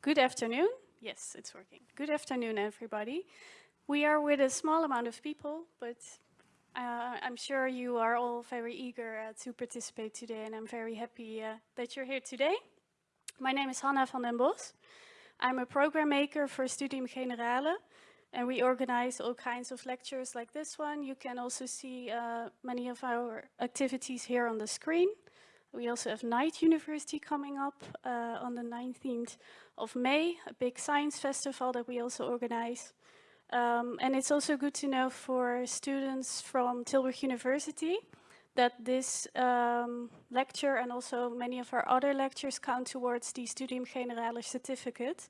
Good afternoon. Yes, it's working. Good afternoon, everybody. We are with a small amount of people, but uh, I'm sure you are all very eager uh, to participate today, and I'm very happy uh, that you're here today. My name is Hanna van den Bos. I'm a program maker for Studium Generale, and we organize all kinds of lectures like this one. You can also see uh, many of our activities here on the screen. We also have Night University coming up uh, on the 19th of May, a big science festival that we also organize. Um, and it's also good to know for students from Tilburg University that this um, lecture and also many of our other lectures count towards the Studium Generale certificate,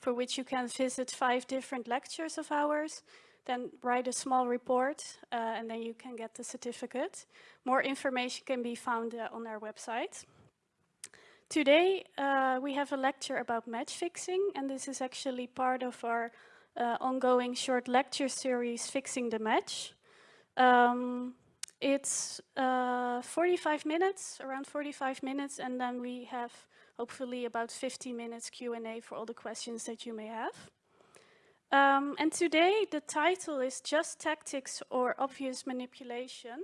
for which you can visit five different lectures of ours, then write a small report, uh, and then you can get the certificate. More information can be found uh, on our website. Today, uh, we have a lecture about match fixing, and this is actually part of our uh, ongoing short lecture series, Fixing the Match. Um, it's uh, 45 minutes, around 45 minutes, and then we have hopefully about 50 minutes Q&A for all the questions that you may have. Um, and today the title is Just Tactics or Obvious Manipulation,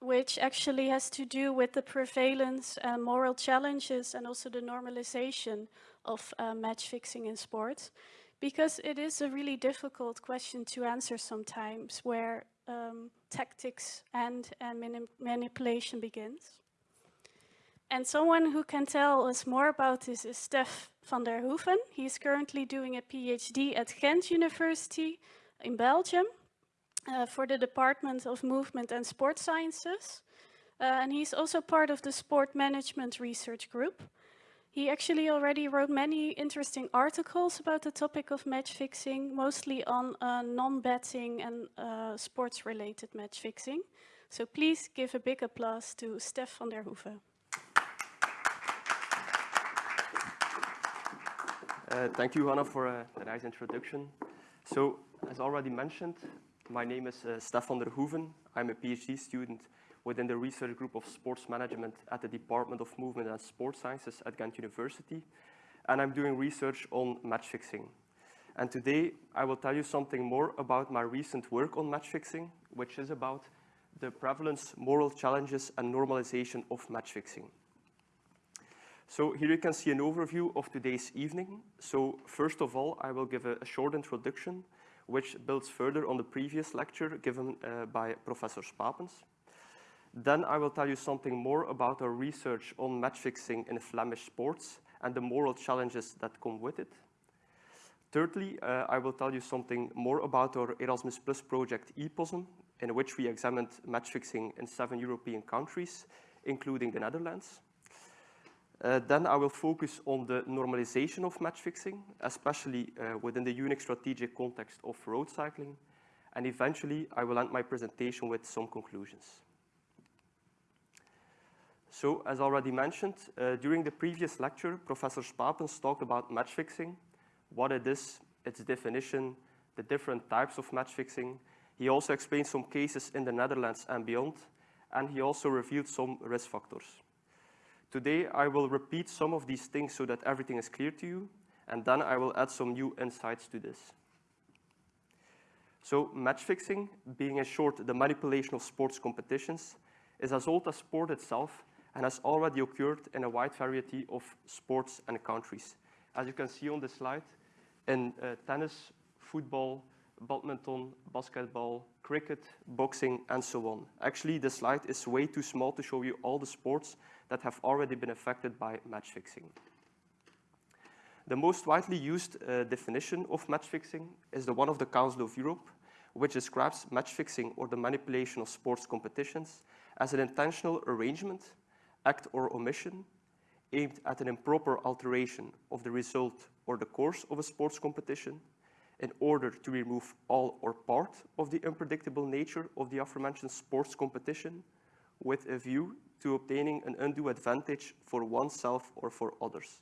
which actually has to do with the prevalence and moral challenges and also the normalization of uh, match fixing in sports because it is a really difficult question to answer sometimes where um, tactics and, and manipulation begins. And someone who can tell us more about this is Stef van der Hoeven. He's currently doing a PhD at Ghent University in Belgium uh, for the Department of Movement and Sport Sciences. Uh, and he's also part of the Sport Management Research Group. He actually already wrote many interesting articles about the topic of match fixing, mostly on uh, non-betting and uh, sports-related match fixing. So please give a big applause to Stef van der Hoeven. Uh, thank you, Hanna, for a, a, nice introduction. So, as already mentioned, my name is uh, Stef van der Hoeven. I'm a PhD student within the research group of sports management at the Department of Movement and Sports Sciences at Ghent University. And I'm doing research on match fixing. And today I will tell you something more about my recent work on match fixing, which is about the prevalence, moral challenges, and normalization of match fixing. So here you can see an overview of today's evening. So first of all, I will give a, a short introduction, which builds further on the previous lecture given uh, by Professor Spapens. Then I will tell you something more about our research on match fixing in Flemish sports and the moral challenges that come with it. Thirdly, uh, I will tell you something more about our Erasmus Plus project EPOSM, in which we examined match fixing in seven European countries, including the Netherlands. Uh, then I will focus on the normalization of match fixing, especially uh, within the unique strategic context of road cycling. And eventually, I will end my presentation with some conclusions. So, as already mentioned, uh, during the previous lecture, Professor Spapens talked about match fixing, what it is, its definition, the different types of match fixing. He also explained some cases in the Netherlands and beyond, and he also revealed some risk factors. Today, I will repeat some of these things so that everything is clear to you, and then I will add some new insights to this. So match fixing, being in short the manipulation of sports competitions, is as old as sport itself and has already occurred in a wide variety of sports and countries. As you can see on the slide, in uh, tennis, football, badminton, basketball, cricket, boxing, and so on. Actually, the slide is way too small to show you all the sports that have already been affected by match fixing. The most widely used uh, definition of match fixing is the one of the Council of Europe, which describes match fixing or the manipulation of sports competitions as an intentional arrangement act or omission aimed at an improper alteration of the result or the course of a sports competition in order to remove all or part of the unpredictable nature of the aforementioned sports competition with a view to obtaining an undue advantage for oneself or for others.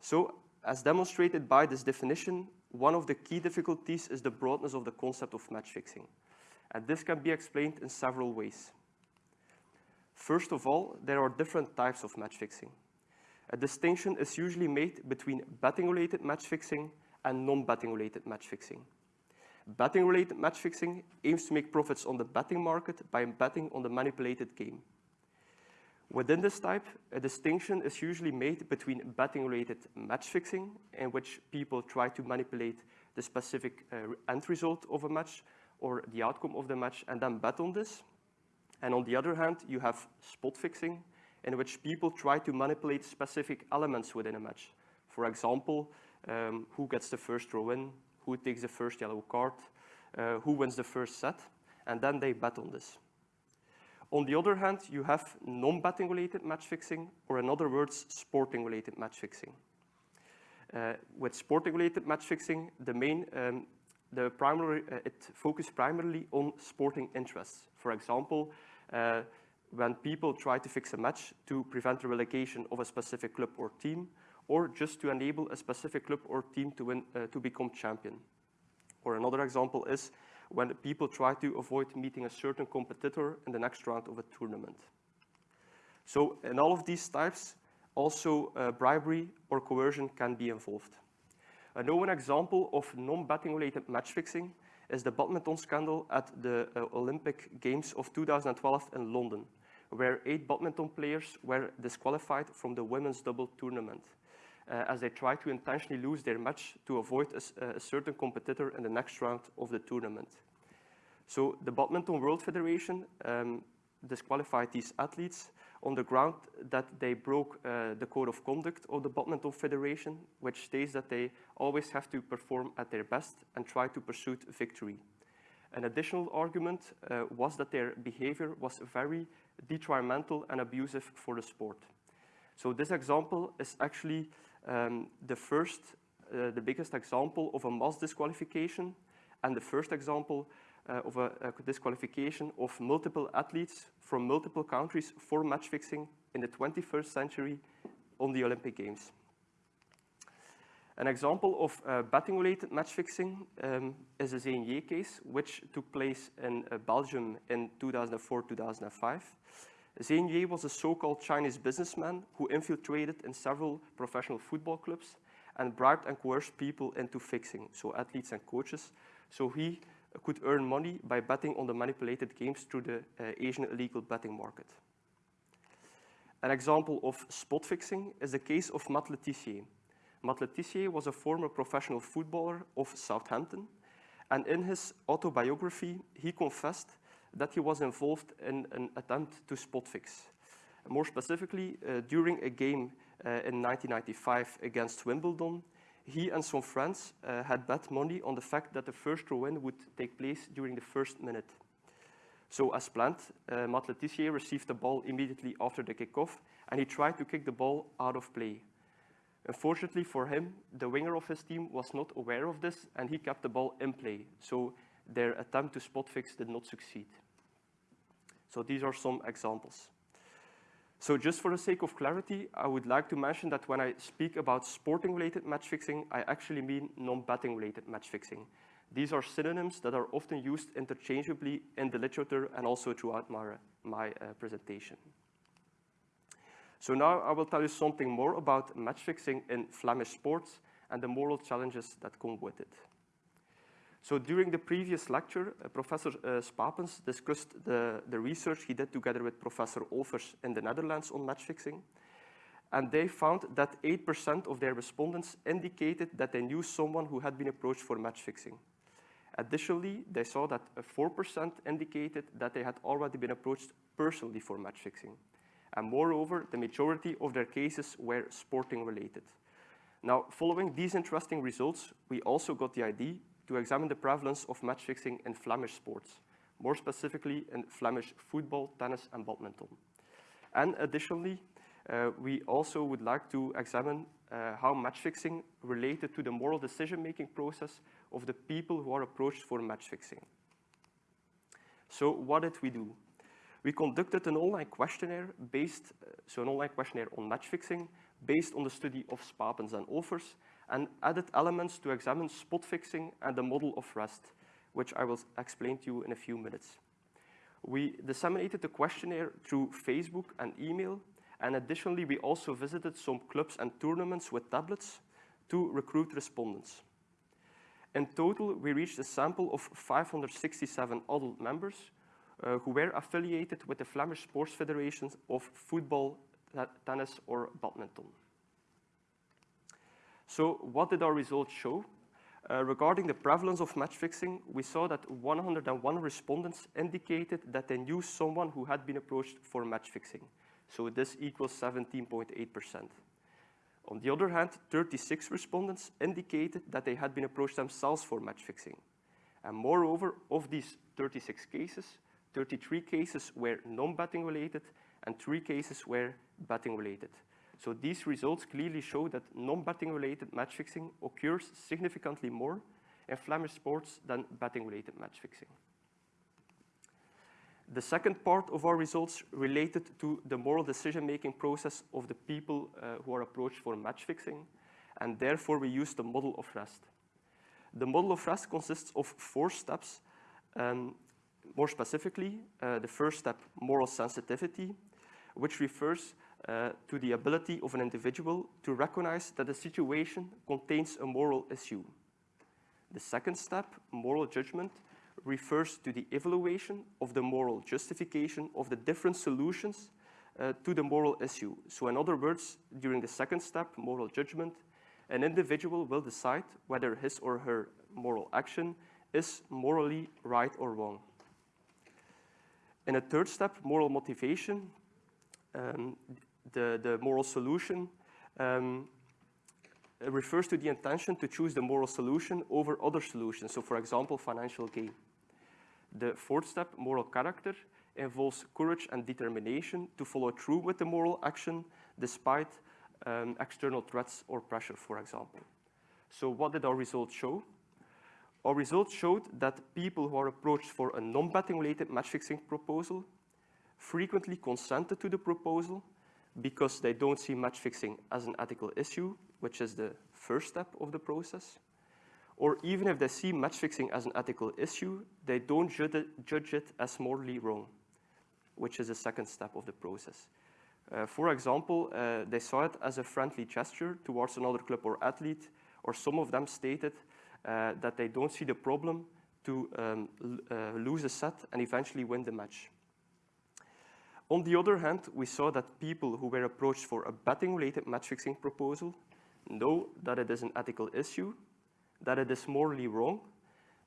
So, as demonstrated by this definition, one of the key difficulties is the broadness of the concept of match fixing. And this can be explained in several ways. First of all, there are different types of match fixing. A distinction is usually made between betting-related match fixing and non-betting related match fixing. Betting-related match fixing aims to make profits on the betting market by betting on the manipulated game. Within this type, a distinction is usually made between betting-related match fixing, in which people try to manipulate the specific uh, end result of a match or the outcome of the match and then bet on this. And on the other hand, you have spot fixing, in which people try to manipulate specific elements within a match. For example, um, who gets the first throw in, who takes the first yellow card, uh, who wins the first set, and then they bet on this. On the other hand, you have non-betting related match fixing, or in other words, sporting related match fixing. Uh, with sporting related match fixing, the main, um, the primary, uh, it focuses primarily on sporting interests. For example, uh, when people try to fix a match to prevent the relegation of a specific club or team, or just to enable a specific club or team to, win, uh, to become champion. Or another example is when people try to avoid meeting a certain competitor in the next round of a tournament. So in all of these types, also uh, bribery or coercion can be involved. A known example of non-betting related match fixing is the badminton scandal at the uh, Olympic Games of 2012 in London, where eight badminton players were disqualified from the women's double tournament uh, as they try to intentionally lose their match to avoid a, a, certain competitor in the next round of the tournament. So the Badminton World Federation um, disqualified these athletes on the ground that they broke uh, the code of conduct of the Badminton Federation, which states that they always have to perform at their best and try to pursue victory. An additional argument uh, was that their behavior was very detrimental and abusive for the sport. So this example is actually um, the first, uh, the biggest example of a mass disqualification and the first example uh, of a, a, disqualification of multiple athletes from multiple countries for match fixing in the 21st century on the Olympic Games. An example of uh, betting-related match fixing um, is the Zenier case, which took place in Belgium in 2004-2005. Zheng was a so-called Chinese businessman who infiltrated in several professional football clubs and bribed and coerced people into fixing, so athletes and coaches, so he could earn money by betting on the manipulated games through the uh, Asian illegal betting market. An example of spot fixing is the case of Matt Le Tissier. Matt Le Tissier was a former professional footballer of Southampton, and in his autobiography, he confessed that he was involved in an attempt to spot fix. More specifically, uh, during a game uh, in 1995 against Wimbledon, he and some friends uh, had bet money on the fact that the first throw-in would take place during the first minute. So as planned, uh, Matt Le Tissier received the ball immediately after the kickoff, and he tried to kick the ball out of play. Unfortunately for him, the winger of his team was not aware of this, and he kept the ball in play. So their attempt to spot fix did not succeed. So these are some examples. So just for the sake of clarity, I would like to mention that when I speak about sporting-related match fixing, I actually mean non-betting-related match fixing. These are synonyms that are often used interchangeably in the literature and also throughout my, my uh, presentation. So now I will tell you something more about match fixing in Flemish sports and the moral challenges that come with it. So during the previous lecture, uh, Professor uh, Spapens discussed the, the research he did together with Professor Olfers in the Netherlands on match fixing. And they found that 8% of their respondents indicated that they knew someone who had been approached for match fixing. Additionally, they saw that 4% indicated that they had already been approached personally for match fixing. And moreover, the majority of their cases were sporting related. Now, following these interesting results, we also got the idea to examine the prevalence of match fixing in Flemish sports, more specifically in Flemish football, tennis, and badminton. And additionally, uh, we also would like to examine uh, how match fixing related to the moral decision-making process of the people who are approached for match fixing. So what did we do? We conducted an online questionnaire based, uh, so an online questionnaire on match fixing based on the study of Spapens and Olfers and added elements to examine spot fixing and the model of Rest, which I will explain to you in a few minutes. We disseminated the questionnaire through Facebook and email, and additionally, we also visited some clubs and tournaments with tablets to recruit respondents. In total, we reached a sample of 567 adult members uh, who were affiliated with the Flemish sports federations of football, tennis, or badminton. So what did our results show? Uh, regarding the prevalence of match fixing, we saw that 101 respondents indicated that they knew someone who had been approached for match fixing. So this equals 17.8%. On the other hand, 36 respondents indicated that they had been approached themselves for match fixing. And moreover, of these 36 cases, 33 cases were non-betting related and three cases were betting related. So these results clearly show that non-betting related match fixing occurs significantly more in Flemish sports than betting related match fixing. The second part of our results related to the moral decision-making process of the people uh, who are approached for match fixing, and therefore we use the model of Rest. The model of Rest consists of four steps. Um, more specifically, uh, the first step, moral sensitivity, which refers uh, to the ability of an individual to recognize that a situation contains a moral issue. The second step, moral judgment, refers to the evaluation of the moral justification of the different solutions uh, to the moral issue. So in other words, during the second step, moral judgment, an individual will decide whether his or her moral action is morally right or wrong. In a third step, moral motivation, um, the, the moral solution um, refers to the intention to choose the moral solution over other solutions. So for example, financial gain. The fourth step, moral character, involves courage and determination to follow through with the moral action despite um, external threats or pressure, for example. So what did our results show? Our results showed that people who are approached for a non-betting related match fixing proposal frequently consented to the proposal because they don't see match fixing as an ethical issue, which is the first step of the process or even if they see match fixing as an ethical issue, they don't judge it as morally wrong, which is the second step of the process. Uh, for example, uh, they saw it as a friendly gesture towards another club or athlete, or some of them stated uh, that they don't see the problem to um, uh, lose a set and eventually win the match. On the other hand, we saw that people who were approached for a betting-related match-fixing proposal know that it is an ethical issue that it is morally wrong,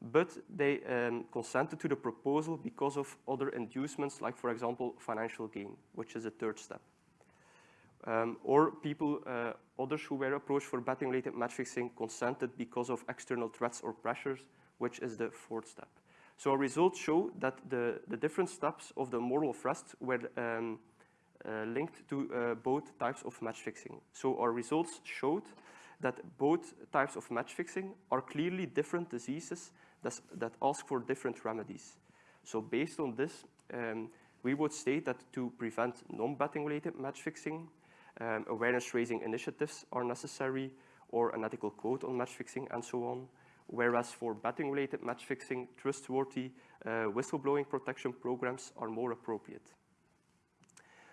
but they um, consented to the proposal because of other inducements, like, for example, financial gain, which is a third step. Um, or people, uh, others who were approached for betting-related match fixing consented because of external threats or pressures, which is the fourth step. So our results show that the, the different steps of the moral of Rest were um, uh, linked to uh, both types of match fixing. So our results showed that both types of match fixing are clearly different diseases that ask for different remedies. So based on this, um, we would state that to prevent non-betting related match fixing, um, awareness raising initiatives are necessary or an ethical code on match fixing and so on. Whereas for betting related match fixing, trustworthy uh, whistleblowing protection programs are more appropriate.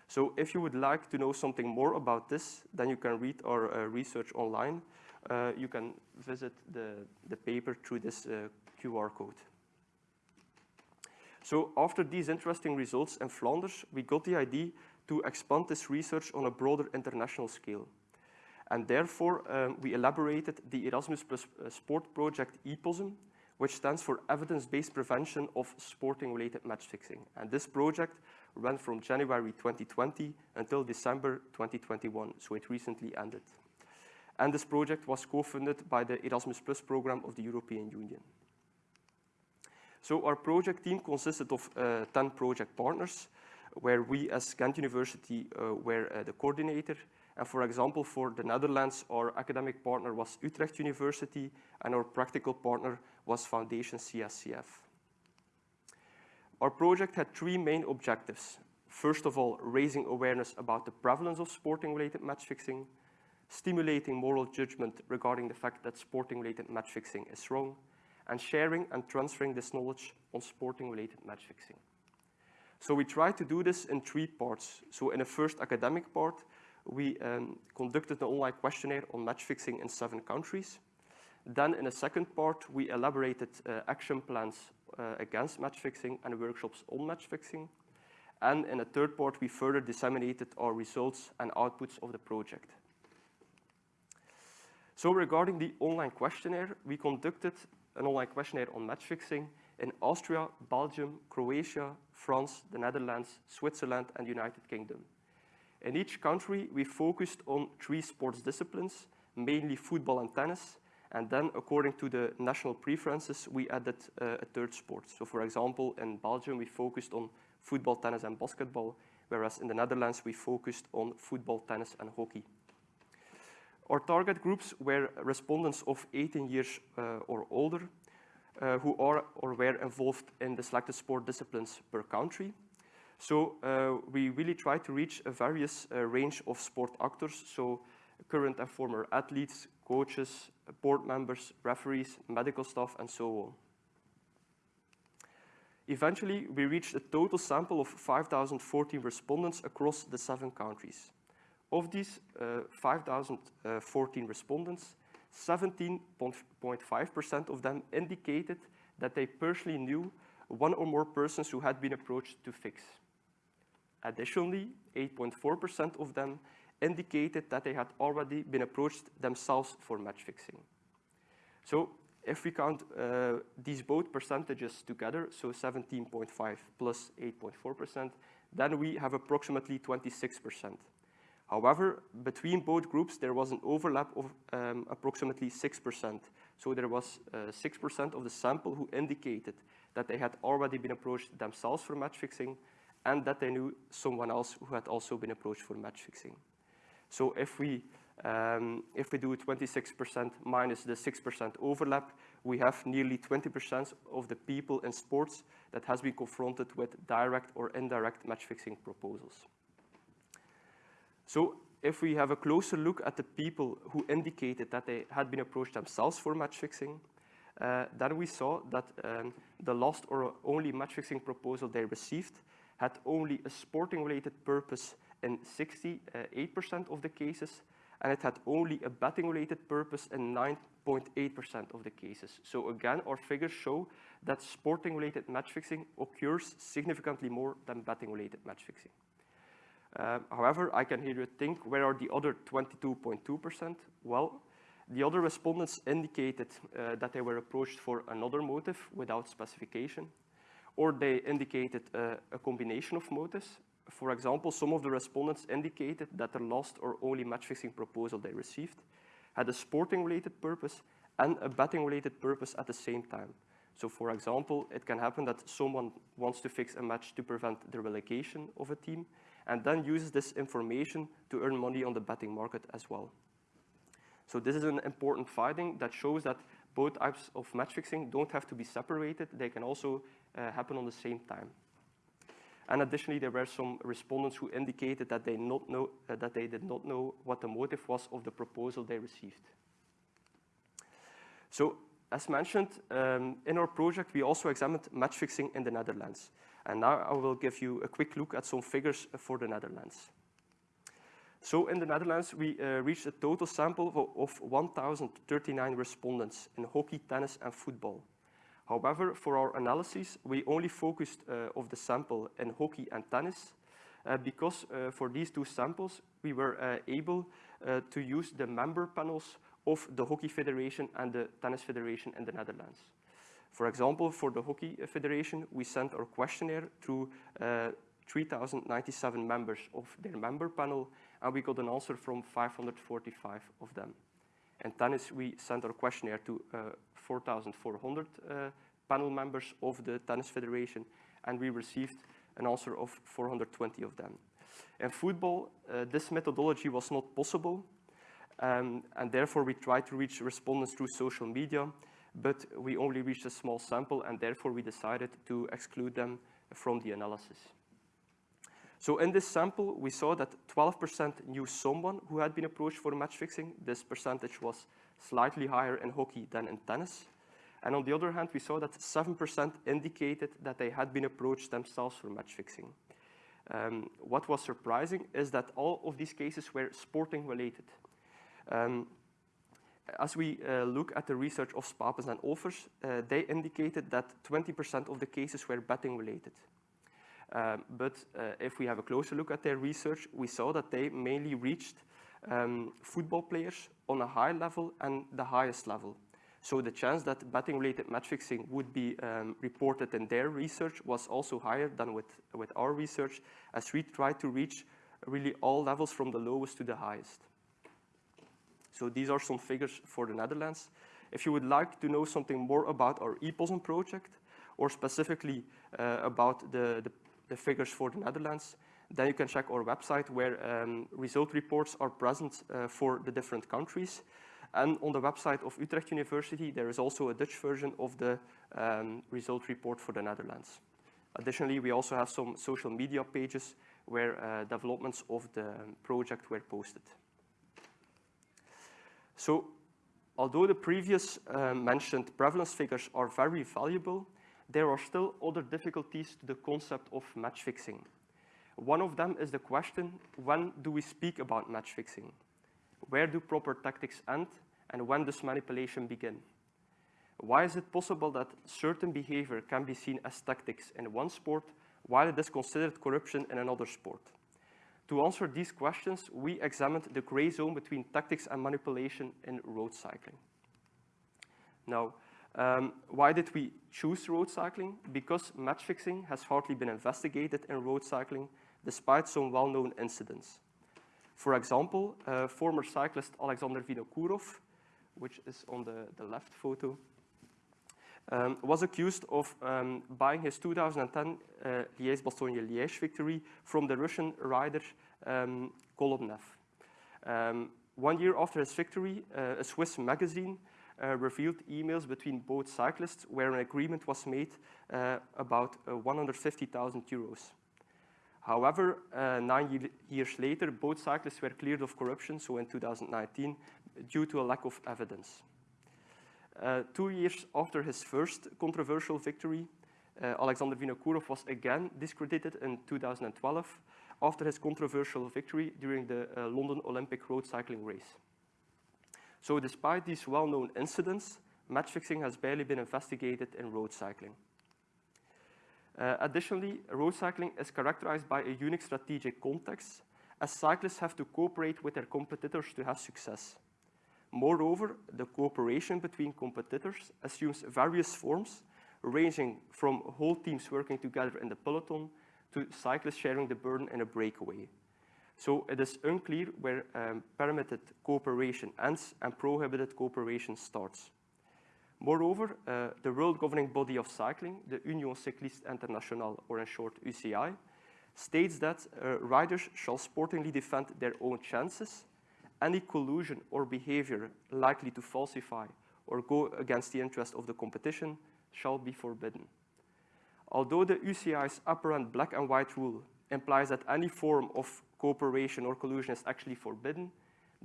So if you would like to know something more about this, then you can read our uh, research online. Uh, you can visit the, the paper through this uh, QR code. So after these interesting results in Flanders, we got the idea to expand this research on a broader international scale. And therefore, um, we elaborated the Erasmus Plus uh, Sport Project EPOSM, which stands for Evidence-Based Prevention of Sporting-Related Match Fixing. And this project ran from January 2020 until December 2021, so it recently ended. And this project was co-funded by the Erasmus Plus program of the European Union. So our project team consisted of uh, 10 project partners, where we as Ghent University uh, were uh, the coordinator. And for example, for the Netherlands, our academic partner was Utrecht University, and our practical partner was Foundation CSCF. Our project had three main objectives. First of all, raising awareness about the prevalence of sporting-related match fixing. stimulating moral judgment regarding the fact that sporting-related match fixing is wrong, and sharing and transferring this knowledge on sporting-related match fixing. So we tried to do this in three parts. So in the first academic part, we um, conducted an online questionnaire on match fixing in seven countries. Then in a second part, we elaborated uh, action plans uh, against match fixing and workshops on match fixing. And in a third part, we further disseminated our results and outputs of the project. So regarding the online questionnaire, we conducted an online questionnaire on match fixing in Austria, Belgium, Croatia, France, the Netherlands, Switzerland, and the United Kingdom. In each country, we focused on three sports disciplines, mainly football and tennis, and then according to the national preferences, we added uh, a third sport. So for example, in Belgium, we focused on football, tennis, and basketball, whereas in the Netherlands, we focused on football, tennis, and hockey. Our target groups were respondents of 18 years uh, or older uh, who are or were involved in the selected sport disciplines per country. So uh, we really try to reach a various uh, range of sport actors, so current and former athletes, coaches, board members, referees, medical staff, and so on. Eventually, we reached a total sample of 5,014 respondents across the seven countries. Of these uh, 5,014 respondents, 17.5% of them indicated that they personally knew one or more persons who had been approached to fix. Additionally, 8.4% of them indicated that they had already been approached themselves for match fixing. So if we count uh, these both percentages together, so 17.5 plus 8.4%, then we have approximately 26%. However, between both groups, there was an overlap of um, approximately 6%. So there was 6% uh, of the sample who indicated that they had already been approached themselves for match fixing and that they knew someone else who had also been approached for match fixing. So if we, um, if we do 26% minus the 6% overlap, we have nearly 20% of the people in sports that has been confronted with direct or indirect match fixing proposals. So if we have a closer look at the people who indicated that they had been approached themselves for match fixing, uh, then we saw that um, the last or only match fixing proposal they received had only a sporting related purpose in 68% uh, of the cases, and it had only a betting related purpose in 9.8% of the cases. So again, our figures show that sporting related match fixing occurs significantly more than betting related match fixing. Uh, however, I can hear you think, where are the other 22.2%? Well, the other respondents indicated uh, that they were approached for another motive without specification, or they indicated uh, a combination of motives. For example, some of the respondents indicated that the last or only match-fixing proposal they received had a sporting-related purpose and a betting-related purpose at the same time. So for example, it can happen that someone wants to fix a match to prevent the relegation of a team, and then uses this information to earn money on the betting market as well. So this is an important finding that shows that both types of match fixing don't have to be separated. They can also uh, happen on the same time. And additionally, there were some respondents who indicated that they, not know, uh, that they did not know what the motive was of the proposal they received. So as mentioned, um, in our project, we also examined match fixing in the Netherlands. And now I will give you a quick look at some figures for the Netherlands. So in the Netherlands, we uh, reached a total sample of 1,039 respondents in hockey, tennis, and football. However, for our analysis, we only focused uh, of the sample in hockey and tennis uh, because uh, for these two samples, we were uh, able uh, to use the member panels of the Hockey Federation and the Tennis Federation in the Netherlands. For example, for the Hockey Federation, we sent our questionnaire to uh, 3,097 members of their member panel, and we got an answer from 545 of them. In tennis, we sent our questionnaire to uh, 4,400 uh, panel members of the Tennis Federation, and we received an answer of 420 of them. In football, uh, this methodology was not possible, um, and therefore we tried to reach respondents through social media, but we only reached a small sample and therefore we decided to exclude them from the analysis. So in this sample, we saw that 12% knew someone who had been approached for match fixing. This percentage was slightly higher in hockey than in tennis. And on the other hand, we saw that 7% indicated that they had been approached themselves for match fixing. Um, what was surprising is that all of these cases were sporting related. Um, as we uh, look at the research of Spapens and Olfers, uh, they indicated that 20% of the cases were betting related. Um, but uh, if we have a closer look at their research, we saw that they mainly reached um, football players on a high level and the highest level. So the chance that betting-related match fixing would be um, reported in their research was also higher than with, with our research, as we tried to reach really all levels from the lowest to the highest. So these are some figures for the Netherlands. If you would like to know something more about our EPOSM project, or specifically uh, about the, the, the, figures for the Netherlands, then you can check our website where um, result reports are present uh, for the different countries. And on the website of Utrecht University, there is also a Dutch version of the um, result report for the Netherlands. Additionally, we also have some social media pages where uh, developments of the project were posted. So, although the previous uh, mentioned prevalence figures are very valuable, there are still other difficulties to the concept of match fixing. One of them is the question, when do we speak about match fixing? Where do proper tactics end and when does manipulation begin? Why is it possible that certain behavior can be seen as tactics in one sport while it is considered corruption in another sport? To answer these questions, we examined the gray zone between tactics and manipulation in road cycling. Now, um, why did we choose road cycling? Because match fixing has hardly been investigated in road cycling, despite some well-known incidents. For example, uh, former cyclist Alexander Vinokourov, which is on the, the left photo, um, was accused of um, buying his 2010 uh, Liège-Bastogne-Liège victory from the Russian rider um, Kolobnev. Um, one year after his victory, uh, a Swiss magazine uh, revealed emails between both cyclists where an agreement was made uh, about uh, 150,000 euros. However, uh, nine years later, both cyclists were cleared of corruption, so in 2019, due to a lack of evidence. Uh, two years after his first controversial victory, uh, Alexander Vinokourov was again discredited in 2012 after his controversial victory during the London Olympic road cycling race. So despite these well-known incidents, match fixing has barely been investigated in road cycling. Uh, additionally, road cycling is characterized by a unique strategic context, as cyclists have to cooperate with their competitors to have success. Moreover, the cooperation between competitors assumes various forms, ranging from whole teams working together in the peloton to cyclists sharing the burden in a breakaway. So it is unclear where um, permitted cooperation ends and prohibited cooperation starts. Moreover, uh, the world governing body of cycling, the Union Cycliste Internationale, or in short UCI, states that uh, riders shall sportingly defend their own chances. Any collusion or behavior likely to falsify or go against the interest of the competition shall be forbidden. Although the UCI's apparent black and white rule implies that any form of cooperation or collusion is actually forbidden,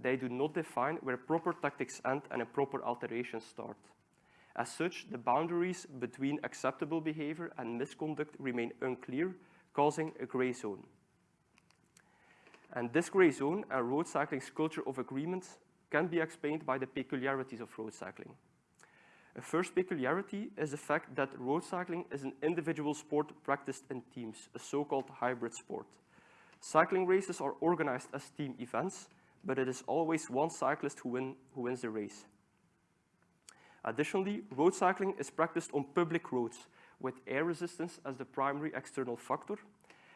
they do not define where proper tactics end and a proper alteration start. As such, the boundaries between acceptable behavior and misconduct remain unclear, causing a gray zone. And this gray zone and road cycling's culture of agreements can be explained by the peculiarities of road cycling. A first peculiarity is the fact that road cycling is an individual sport practiced in teams, a so-called hybrid sport. Cycling races are organized as team events, but it is always one cyclist who, win, who wins the race. Additionally, road cycling is practiced on public roads with air resistance as the primary external factor,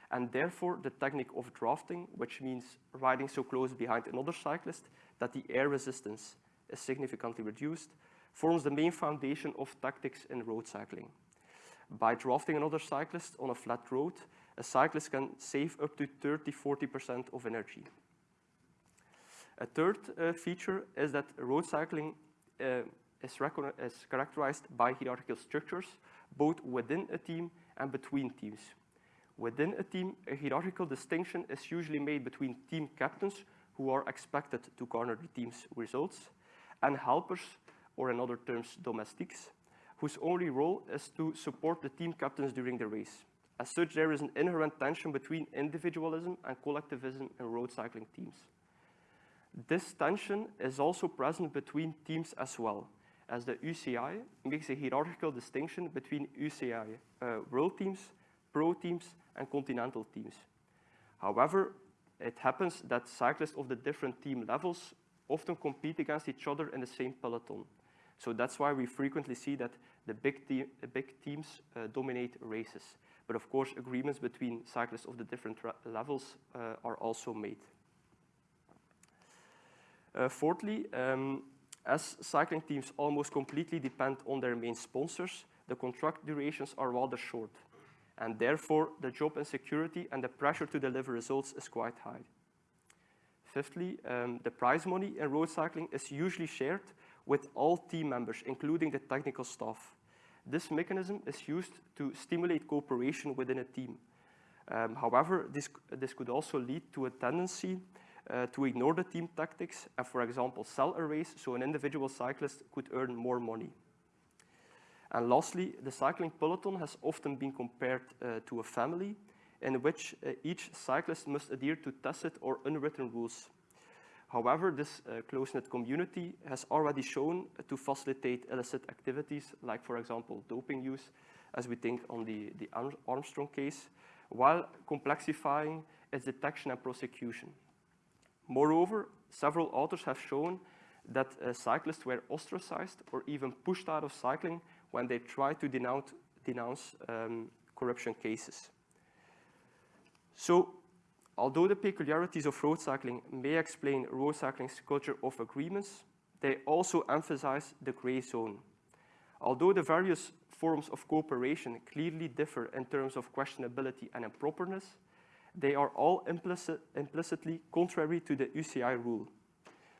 and therefore the technique of drafting, which means riding so close behind another cyclist that the air resistance is significantly reduced, forms the main foundation of tactics in road cycling. By drafting another cyclist on a flat road, a cyclist can save up to 30-40% of energy. A third uh, feature is that road cycling uh, is, is characterized by hierarchical structures, both within a team and between teams. Within a team, a hierarchical distinction is usually made between team captains, who are expected to garner the team's results, and helpers, or in other terms, domestiques, whose only role is to support the team captains during the race. As such, there is an inherent tension between individualism and collectivism in road cycling teams. This tension is also present between teams as well, as the UCI makes a hierarchical distinction between UCI uh, world teams, pro teams, and continental teams. However, it happens that cyclists of the different team levels often compete against each other in the same peloton. So that's why we frequently see that the big, te big teams uh, dominate races. But of course, agreements between cyclists of the different levels uh, are also made. Uh, fourthly, um, as cycling teams almost completely depend on their main sponsors, the contract durations are rather short. And therefore, the job insecurity and the pressure to deliver results is quite high. Fifthly, um, the prize money in road cycling is usually shared with all team members, including the technical staff. This mechanism is used to stimulate cooperation within a team. Um, however, this, this could also lead to a tendency uh, to ignore the team tactics and, for example, sell a race so an individual cyclist could earn more money. And lastly, the cycling peloton has often been compared uh, to a family in which uh, each cyclist must adhere to tacit or unwritten rules. However, this uh, close-knit community has already shown to facilitate illicit activities, like, for example, doping use, as we think on the, the Armstrong case, while complexifying its detection and prosecution. Moreover, several authors have shown that uh, cyclists were ostracized or even pushed out of cycling when they tried to denounce, denounce um, corruption cases. So, although the peculiarities of road cycling may explain road cycling's culture of agreements, they also emphasize the gray zone. Although the various forms of cooperation clearly differ in terms of questionability and improperness, they are all implicit, implicitly contrary to the UCI rule.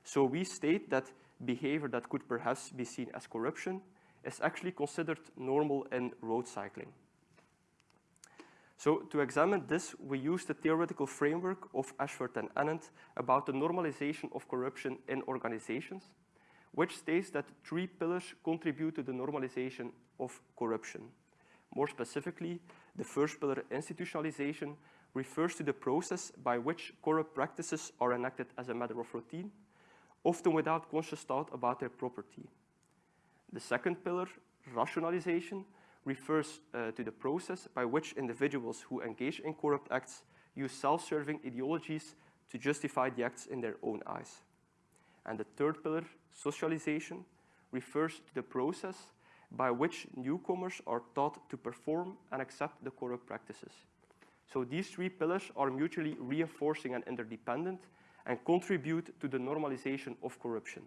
So we state that behavior that could perhaps be seen as corruption is actually considered normal in road cycling. So to examine this, we use the theoretical framework of Ashforth and Anand about the normalization of corruption in organizations, which states that three pillars contribute to the normalization of corruption. More specifically, the first pillar, institutionalization, refers to the process by which corrupt practices are enacted as a matter of routine, often without conscious thought about their property. The second pillar, rationalization, refers uh, to the process by which individuals who engage in corrupt acts use self-serving ideologies to justify the acts in their own eyes. And the third pillar, socialization, refers to the process by which newcomers are taught to perform and accept the corrupt practices. So these three pillars are mutually reinforcing and interdependent and contribute to the normalization of corruption.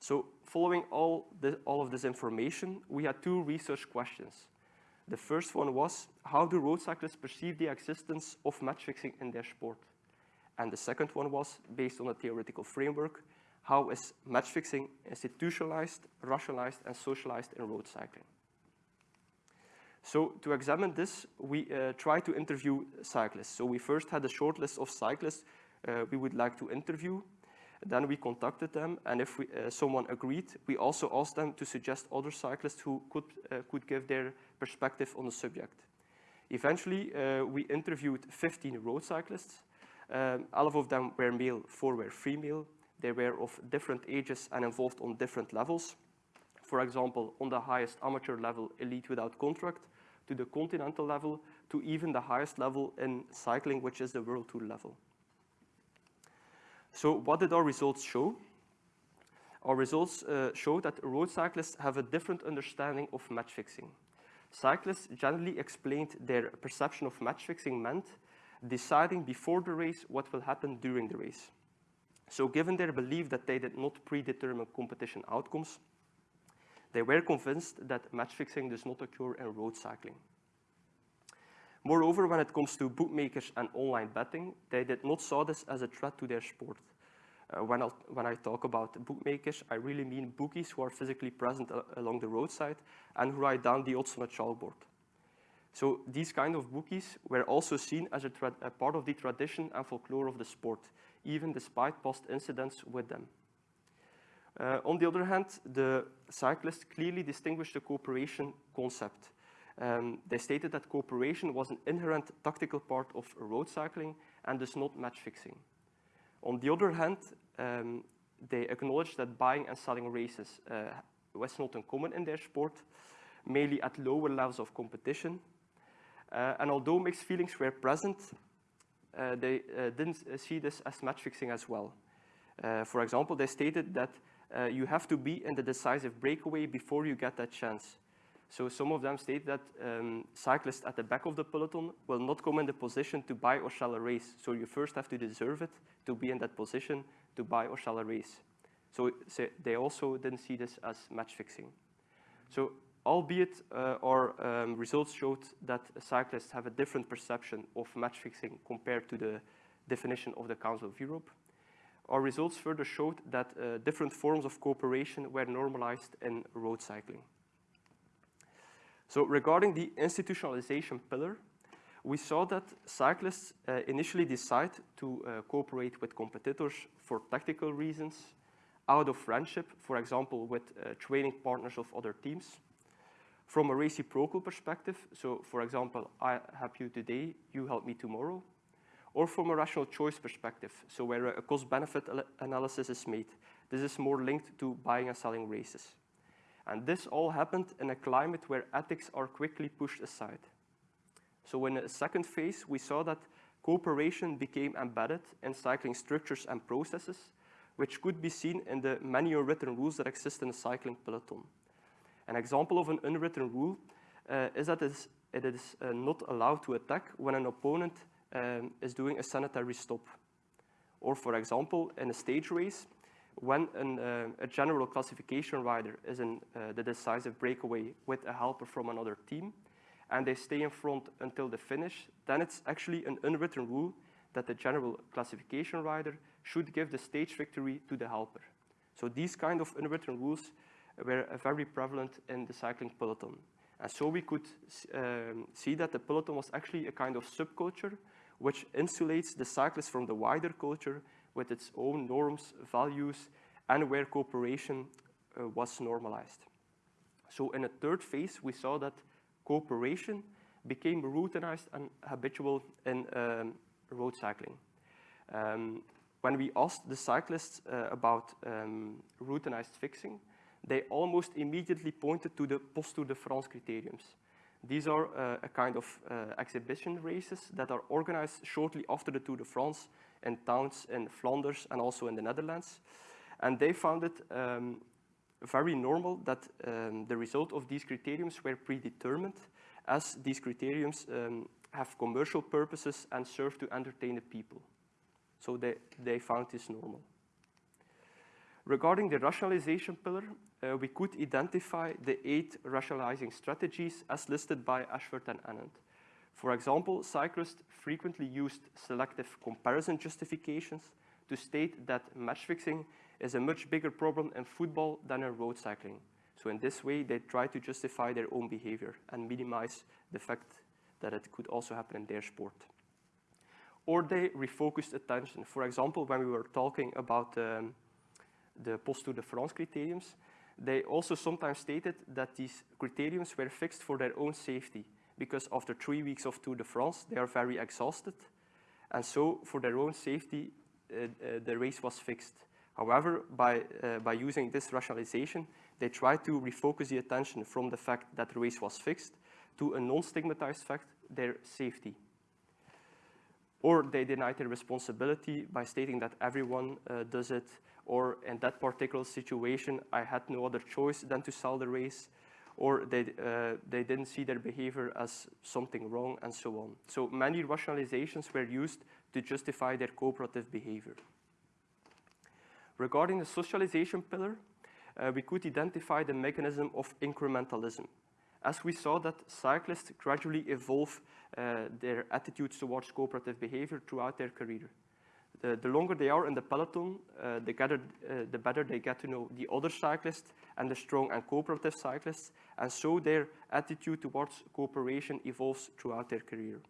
So following all, all of this information, we had two research questions. The first one was, how do road cyclists perceive the existence of match fixing in their sport? And the second one was, based on a theoretical framework, how is match fixing institutionalized, rationalized, and socialized in road cycling? So to examine this, we uh, tried to interview cyclists. So we first had a short list of cyclists uh, we would like to interview. Then we contacted them, and if we, uh, someone agreed, we also asked them to suggest other cyclists who could, uh, could give their perspective on the subject. Eventually, uh, we interviewed 15 road cyclists. Um, all of them were male, four were female. They were of different ages and involved on different levels. For example, on the highest amateur level, elite without contract, to the continental level, to even the highest level in cycling, which is the World Tour level. So what did our results show? Our results uh, show that road cyclists have a different understanding of match fixing. Cyclists generally explained their perception of match fixing meant deciding before the race what will happen during the race. So given their belief that they did not predetermine competition outcomes, they were convinced that match fixing does not occur in road cycling. Moreover, when it comes to bookmakers and online betting, they did not saw this as a threat to their sport. Uh, when, when, i talk about bookmakers, I really mean bookies who are physically present uh, along the roadside and who write down the odds on a chalkboard. So these kind of bookies were also seen as a, a part of the tradition and folklore of the sport, even despite past incidents with them. Uh, on the other hand, the cyclists clearly distinguished the cooperation concept. Um, they stated that cooperation was an inherent tactical part of road cycling and thus not match fixing. On the other hand, um, they acknowledged that buying and selling races uh, was not uncommon in their sport, mainly at lower levels of competition. Uh, and although mixed feelings were present, uh, they uh, didn't see this as match fixing as well. Uh, for example, they stated that uh, you have to be in the decisive breakaway before you get that chance. So some of them state that um, cyclists at the back of the peloton will not come in the position to buy or sell a race. So you first have to deserve it to be in that position to buy or sell a race. So, they also didn't see this as match fixing. So albeit uh, our um, results showed that cyclists have a different perception of match fixing compared to the definition of the Council of Europe, our results further showed that uh, different forms of cooperation were normalized in road cycling. So regarding the institutionalization pillar, we saw that cyclists uh, initially decide to uh, cooperate with competitors for tactical reasons, out of friendship, for example, with uh, training partners of other teams. From a reciprocal perspective, so for example, I help you today, you help me tomorrow, or from a rational choice perspective, so where a cost-benefit analysis is made. This is more linked to buying and selling races. And this all happened in a climate where ethics are quickly pushed aside. So in a second phase, we saw that cooperation became embedded in cycling structures and processes, which could be seen in the many unwritten rules that exist in a cycling peloton. An example of an unwritten rule uh, is that it is uh, not allowed to attack when an opponent um, is doing a sanitary stop. Or for example, in a stage race, when an, uh, a general classification rider is in uh, the decisive breakaway with a helper from another team, and they stay in front until the finish, then it's actually an unwritten rule that the general classification rider should give the stage victory to the helper. So these kind of unwritten rules were very prevalent in the cycling peloton. And so we could um, see that the peloton was actually a kind of subculture which insulates the cyclist from the wider culture with its own norms, values, and where cooperation uh, was normalized. So in a third phase, we saw that cooperation became routinized and habitual in um, road cycling. Um, when we asked the cyclists uh, about um, routinized fixing, they almost immediately pointed to the Post-Tour de France criteriums. These are uh, a kind of uh, exhibition races that are organized shortly after the Tour de France in towns in Flanders and also in the Netherlands. And they found it um, very normal that um, the result of these criteriums were predetermined as these criteriums um, have commercial purposes and serve to entertain the people. So they, they found this normal. Regarding the rationalization pillar, uh, we could identify the eight rationalizing strategies as listed by Ashforth and Anand. For example, cyclists frequently used selective comparison justifications to state that match fixing is a much bigger problem in football than in road cycling. So in this way, they try to justify their own behavior and minimize the fact that it could also happen in their sport. Or they refocused attention. For example, when we were talking about um, the Post-Tour de France criteriums, they also sometimes stated that these criteriums were fixed for their own safety because after three weeks of Tour de France, they are very exhausted. And so for their own safety, uh, uh, the race was fixed. However, by, uh, by using this rationalization, they tried to refocus the attention from the fact that the race was fixed to a non-stigmatized fact, their safety. Or they denied their responsibility by stating that everyone uh, does it, or in that particular situation, I had no other choice than to sell the race, or they, uh, they didn't see their behavior as something wrong, and so on. So many rationalizations were used to justify their cooperative behavior. Regarding the socialization pillar, uh, we could identify the mechanism of incrementalism. As we saw that cyclists gradually evolve uh, their attitudes towards cooperative behavior throughout their career. The, the longer they are in the peloton, uh, the, gather, uh, the better they get to know the other cyclists and the strong and cooperative cyclists, and so their attitude towards cooperation evolves throughout their career.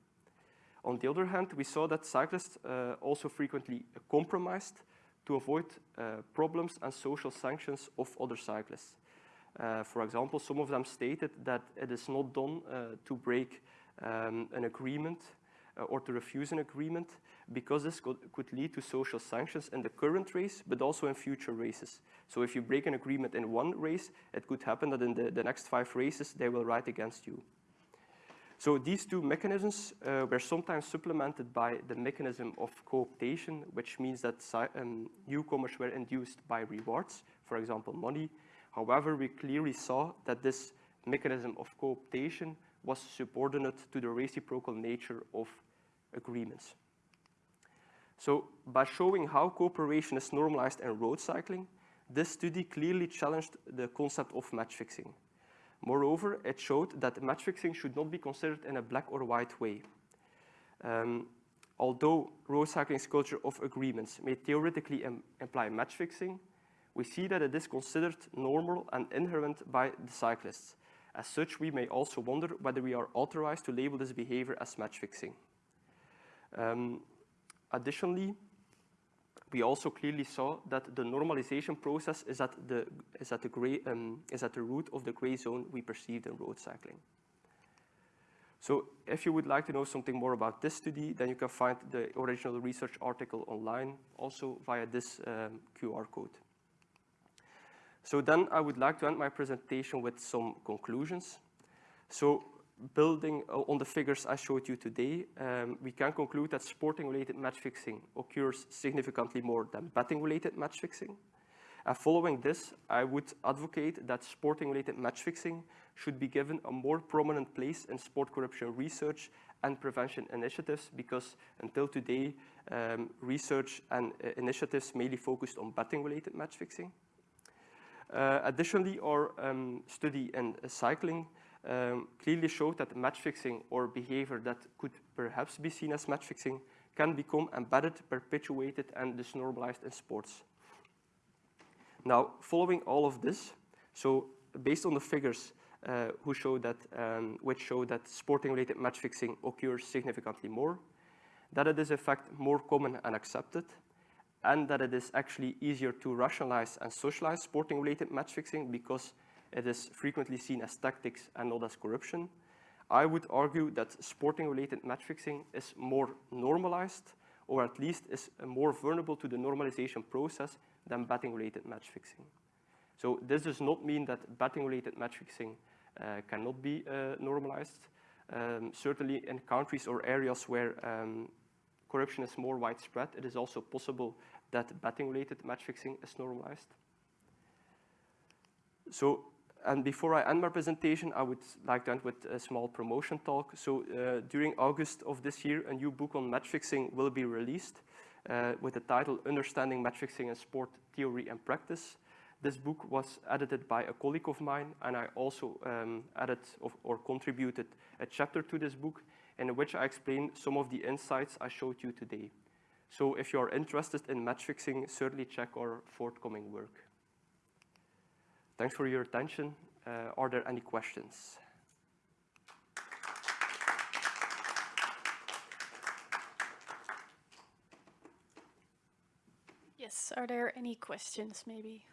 On the other hand, we saw that cyclists uh, also frequently compromised to avoid uh, problems and social sanctions of other cyclists. Uh, for example, some of them stated that it is not done uh, to break um, an agreement or to refuse an agreement because this could, could, lead to social sanctions in the current race, but also in future races. So if you break an agreement in one race, it could happen that in the, the next five races, they will ride against you. So these two mechanisms uh, were sometimes supplemented by the mechanism of cooptation, which means that um, newcomers were induced by rewards, for example, money. However, we clearly saw that this mechanism of cooptation was subordinate to the reciprocal nature of agreements. So by showing how cooperation is normalized in road cycling, this study clearly challenged the concept of match fixing. Moreover, it showed that match fixing should not be considered in a black or white way. Um, although road cycling's culture of agreements may theoretically Im imply match fixing, we see that it is considered normal and inherent by the cyclists. As such, we may also wonder whether we are authorized to label this behavior as match fixing. Um, additionally, we also clearly saw that the normalization process is at the, is at the, gray, um, is at the root of the gray zone we perceived in road cycling. So if you would like to know something more about this study, then you can find the original research article online, also via this um, QR code. So then I would like to end my presentation with some conclusions. So building on the figures I showed you today, um, we can conclude that sporting-related match fixing occurs significantly more than betting-related match fixing. Following this, I would advocate that sporting-related match fixing should be given a more prominent place in sport corruption research and prevention initiatives because until today, um, research and uh, initiatives mainly focused on betting-related match fixing. Uh, additionally, our um, study in uh, cycling um, clearly showed that match fixing or behavior that could perhaps be seen as match fixing can become embedded, perpetuated, and disnormalized in sports. Now, following all of this, so based on the figures uh, who show that, um, which show that sporting-related match fixing occurs significantly more, that it is in fact more common and accepted, and that it is actually easier to rationalize and socialize sporting-related match fixing because it is frequently seen as tactics and not as corruption. I would argue that sporting-related match fixing is more normalized, or at least is more vulnerable to the normalization process than betting-related match fixing. So this does not mean that betting-related match fixing uh, cannot be uh, normalized. Um, certainly in countries or areas where um, corruption is more widespread, it is also possible that betting-related match fixing is normalized. So and before I end my presentation, I would like to end with a small promotion talk. So uh, during August of this year, a new book on match fixing will be released uh, with the title Understanding Match Fixing in Sport Theory and Practice. This book was edited by a colleague of mine, and I also um, added of, or contributed a chapter to this book in which I explain some of the insights I showed you today. So if you are interested in match fixing, certainly check our forthcoming work. Thanks for your attention. Uh, are there any questions? Yes, are there any questions maybe?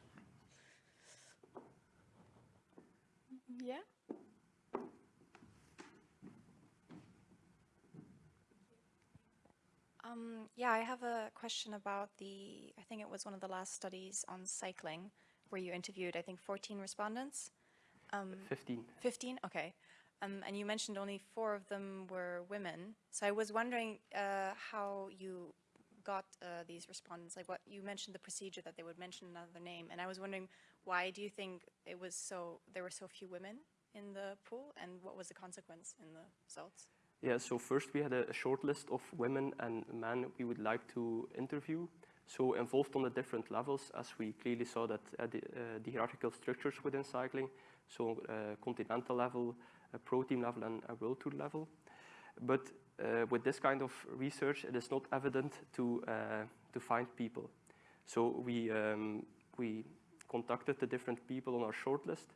Yeah? Um, yeah, I have a question about the, I think it was one of the last studies on cycling where you interviewed, I think, 14 respondents. Um, 15. 15, okay. Um, and you mentioned only four of them were women. So I was wondering uh, how you got uh, these respondents, like what you mentioned the procedure that they would mention another name. And I was wondering, why do you think it was so, there were so few women in the pool and what was the consequence in the results? Yeah, so first we had a, a short list of women and men we would like to interview. So involved on the different levels, as we clearly saw that uh, the, uh, the, hierarchical structures within cycling, so uh, continental level, pro team level, and world tour level. But with this kind of research, it is not evident to, to find people. So we, um, we contacted the different people on our shortlist.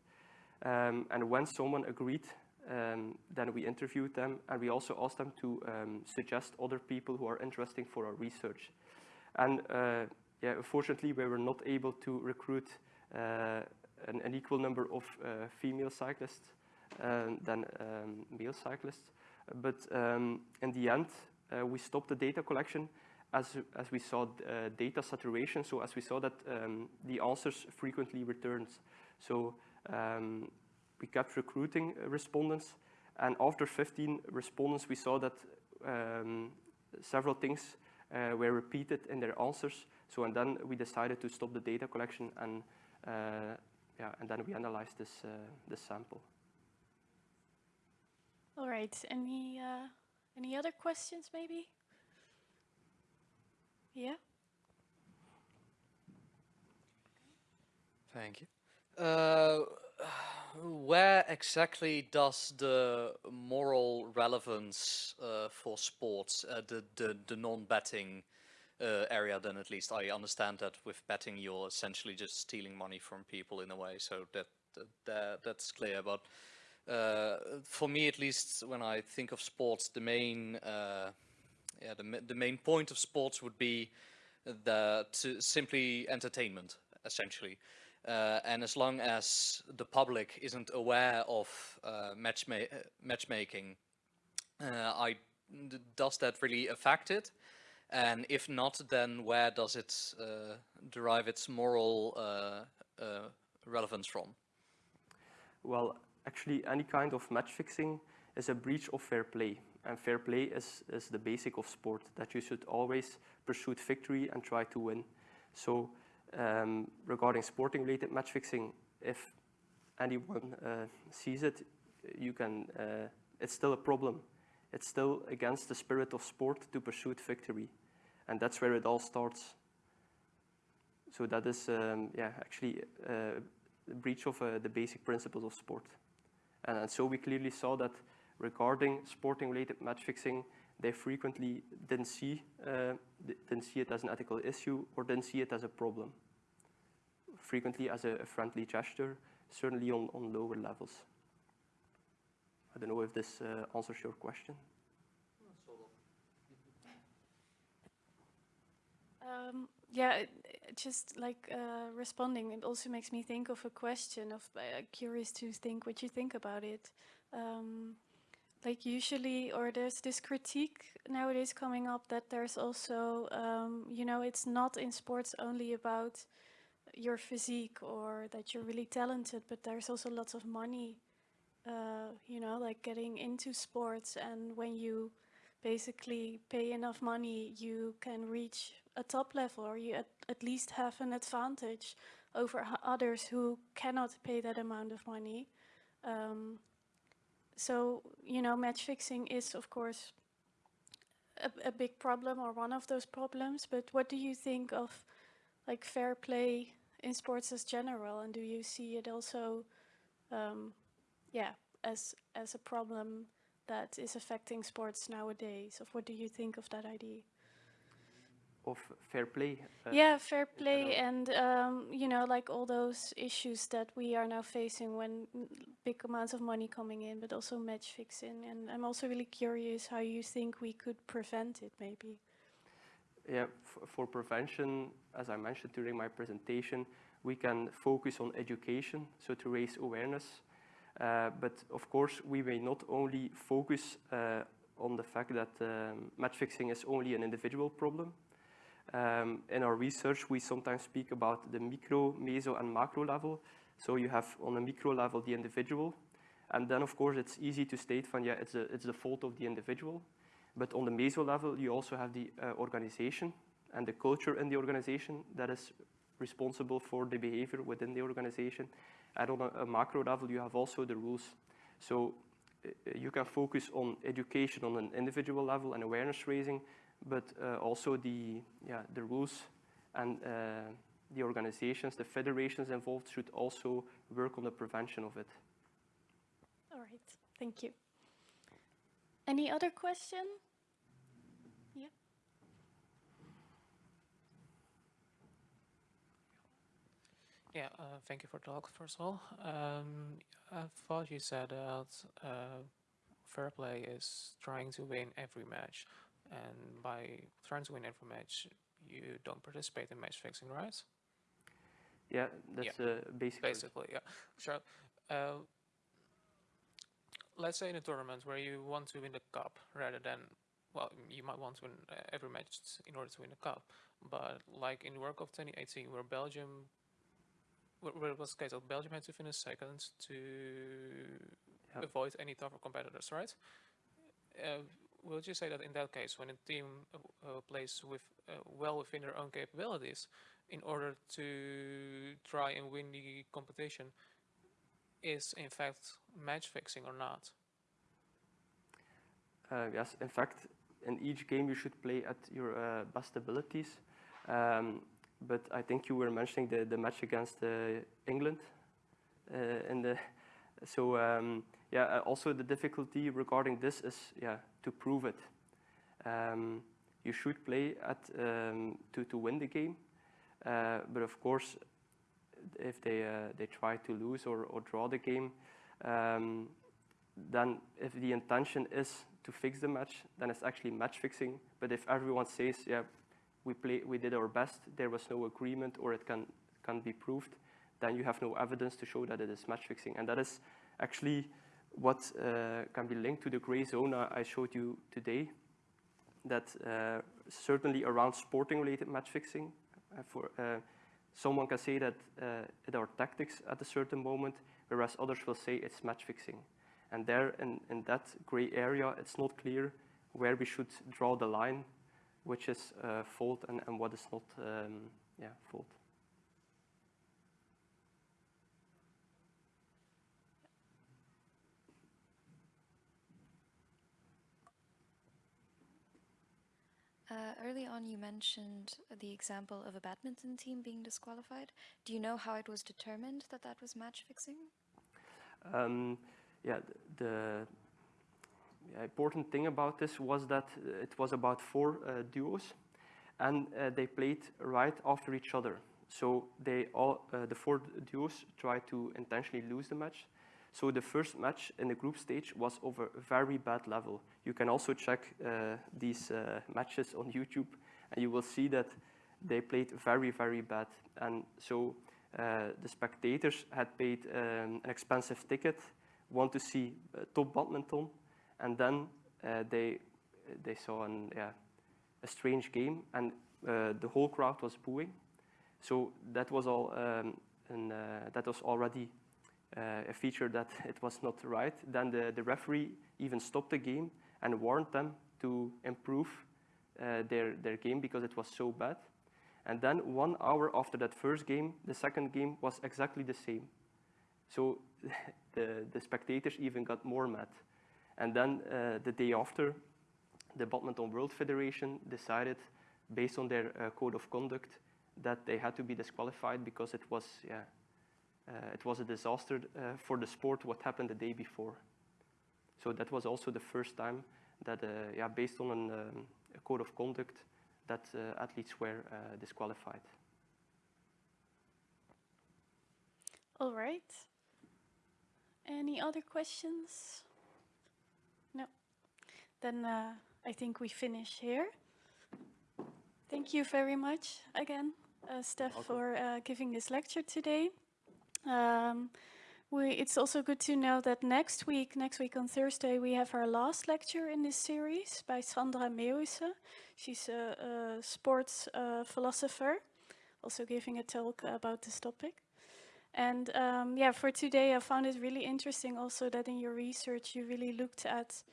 Um, and when someone agreed, um, then we interviewed them and we also asked them to um, suggest other people who are interesting for our research. And uh, yeah, unfortunately, we were not able to recruit uh, an, an, equal number of uh, female cyclists than um, male cyclists. But um, in the end, we stopped the data collection as, as we saw data saturation. So as we saw that um, the answers frequently returned. So um, we kept recruiting respondents. And after 15 respondents, we saw that um, several things uh, were repeated in their answers. So and then we decided to stop the data collection and uh, yeah, and then we analyzed this uh, this sample. All right. Any uh, any other questions, maybe? Yeah. Thank you. Uh, where exactly does the moral relevance uh, for sports, uh, the, the, the non-betting uh, area then at least, I understand that with betting you're essentially just stealing money from people in a way, so that, that, that that's clear, but uh, for me at least when I think of sports, the main, uh, yeah, the, the main point of sports would be the, to simply entertainment, essentially. Uh, and as long as the public isn't aware of uh, matchma matchmaking, uh, I, does that really affect it? And if not, then where does it uh, derive its moral uh, relevance from? Well, actually any kind of match fixing is a breach of fair play. And fair play is, is the basic of sport, that you should always pursue victory and try to win. So um, regarding sporting related match fixing, if anyone uh, sees it, you can, uh, it's still a problem. It's still against the spirit of sport to pursue victory. And that's where it all starts. So that is, um, yeah, actually uh, a breach of uh, the basic principles of sport. And, and so we clearly saw that regarding sporting related match fixing, they frequently didn't see, uh, didn't see it as an ethical issue or didn't see it as a problem. Frequently as a, a friendly gesture, certainly on, on lower levels. I don't know if this uh, answers your question. Um, yeah, just like uh, responding, it also makes me think of a question of uh, curious to think what you think about it. Um, like usually, or there's this critique nowadays coming up that there's also, um, you know, it's not in sports only about your physique or that you're really talented, but there's also lots of money, uh, you know, like getting into sports. And when you basically pay enough money, you can reach a top level or you at, at least have an advantage over others who cannot pay that amount of money. Um, so, you know, match fixing is, of course, a, a, big problem or one of those problems. But what do you think of like fair play in sports as general? And do you see it also, um, yeah, as as a problem that is affecting sports nowadays? Of what do you think of that idea? Of fair play. Uh, yeah, fair play, and um, you know, like all those issues that we are now facing when big amounts of money coming in, but also match fixing. And I'm also really curious how you think we could prevent it, maybe. Yeah, for prevention, as I mentioned during my presentation, we can focus on education, so to raise awareness. Uh, but of course, we may not only focus uh, on the fact that um, match fixing is only an individual problem, um, in our research, we sometimes speak about the micro, meso, and macro level. So you have on a micro level the individual, and then of course it's easy to state from yeah, it's, a, it's the fault of the individual. But on the meso level, you also have the uh, organization and the culture in the organization that is responsible for the behavior within the organization. And on a, a macro level, you have also the rules. So uh, you can focus on education on an individual level and awareness raising, but uh, also the, yeah, the rules and uh, the organizations, the federations involved should also work on the prevention of it. All right, thank you. Any other question? Yeah. Yeah, uh, thank you for the talk first of all. Um, I thought you said that uh, fair play is trying to win every match and by trying to win every match, you don't participate in match fixing, right? Yeah, that's uh, basically. Basically, yeah. Sure. Uh, let's say in a tournament where you want to win the cup rather than, well, you might want to win uh, every match in order to win the cup, but like in the World Cup 2018, where Belgium, where, where it was the case of Belgium had to finish second to avoid any tougher competitors, right? Uh, would you say that in that case, when a team uh, uh, plays with uh, well within their own capabilities, in order to try and win the competition, is in fact match fixing or not? Uh, yes, in fact, in each game you should play at your uh, best abilities. Um, but I think you were mentioning the, the match against uh, England. In the so um, yeah, also the difficulty regarding this is yeah to prove it. Um, you should play at um, to to win the game, uh, but of course, if they uh, they try to lose or, or draw the game, um, then if the intention is to fix the match, then it's actually match fixing. But if everyone says, yeah, we play, we did our best, there was no agreement, or it can can be proved, then you have no evidence to show that it is match fixing, and that is actually what uh, can be linked to the gray zone I showed you today. That uh, certainly around sporting-related match fixing, uh, for uh, someone can say that uh, it are tactics at a certain moment, whereas others will say it's match fixing. And there, in, in that gray area, it's not clear where we should draw the line, which is uh, fault and, and what is not um, yeah, fault. Uh, early on, you mentioned the example of a badminton team being disqualified. Do you know how it was determined that that was match fixing? Um, yeah, the, the important thing about this was that it was about four uh, duos, and uh, they played right after each other. So they all, uh, the four duos tried to intentionally lose the match. So the first match in the group stage was over a very bad level. You can also check uh, these uh, matches on YouTube, and you will see that they played very, very bad. And so uh, the spectators had paid um, an expensive ticket, want to see uh, top badminton, and then uh, they they saw an, yeah, a strange game, and uh, the whole crowd was booing. So that was all, um, and that was already a feature that it was not right, then the, the referee even stopped the game and warned them to improve uh, their, their game because it was so bad. And then one hour after that first game, the second game was exactly the same. So the, the spectators even got more mad. And then uh, the day after, the Badminton World Federation decided, based on their uh, code of conduct, that they had to be disqualified because it was yeah, uh, it was a disaster uh, for the sport what happened the day before. So that was also the first time that, uh, yeah, based on an, um, a code of conduct, that athletes were disqualified. All right. Any other questions? No. Then uh, I think we finish here. Thank you very much again, uh, Steph, Welcome. for uh, giving this lecture today. Um, we, it's also good to know that next week, next week on Thursday, we have our last lecture in this series by Sandra Meeuwissen. She's a, a sports uh, philosopher, also giving a talk about this topic. And um, yeah, for today, I found it really interesting also that in your research, you really looked at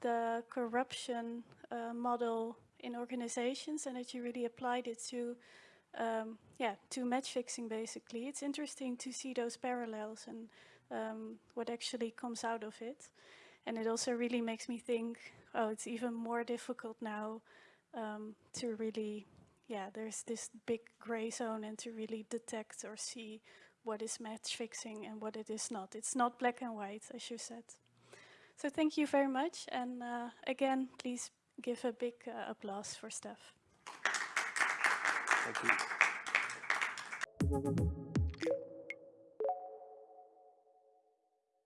the corruption uh, model in organizations and that you really applied it to um, yeah, to match fixing basically. It's interesting to see those parallels and um, what actually comes out of it. And it also really makes me think, oh, it's even more difficult now um, to really, yeah, there's this big gray zone and to really detect or see what is match fixing and what it is not. It's not black and white, as you said. So thank you very much. And uh, again, please give a big uh, applause for Steph. Thank you.